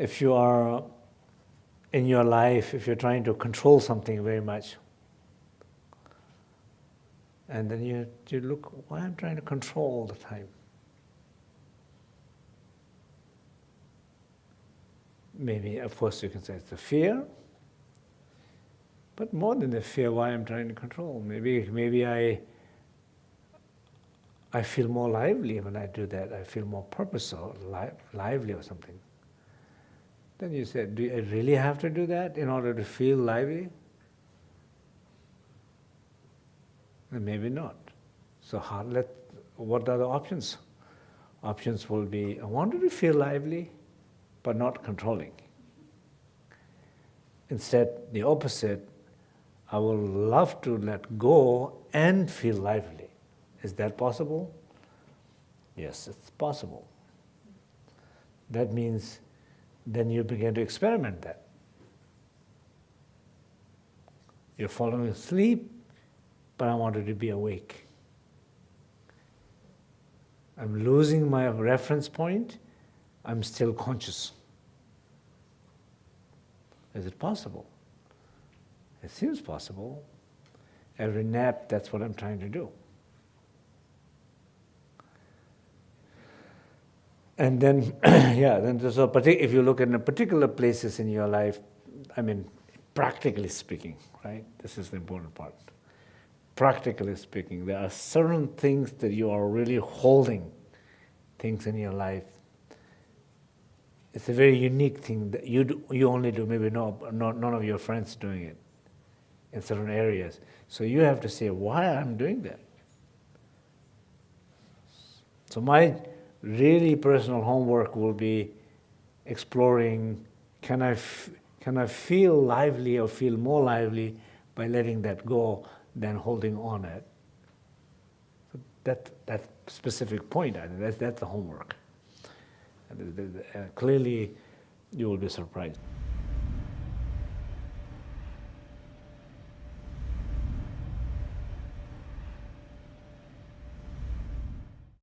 if you are in your life, if you're trying to control something very much, and then you, you look, why I'm trying to control all the time? Maybe, of course, you can say it's the fear, but more than the fear, why I'm trying to control. Maybe, maybe I, I feel more lively when I do that. I feel more purposeful, li lively or something. Then you said, do I really have to do that in order to feel lively? And maybe not. So how, let, what are the options? Options will be, I wanted to feel lively, but not controlling. Instead, the opposite, I will love to let go and feel lively. Is that possible? Yes, it's possible. That means then you begin to experiment that. You're falling asleep, but I wanted to be awake. I'm losing my reference point, I'm still conscious. Is it possible? It seems possible. Every nap, that's what I'm trying to do. And then, yeah, then so if you look at the particular places in your life, I mean, practically speaking, right? This is the important part. Practically speaking, there are certain things that you are really holding, things in your life. It's a very unique thing that you do, you only do. Maybe no, no, none of your friends doing it in certain areas. So you have to say why I'm doing that. So my really personal homework will be exploring, can I, can I feel lively or feel more lively by letting that go than holding on it? That, that specific point, I think that's, that's the homework. Uh, clearly, you will be surprised.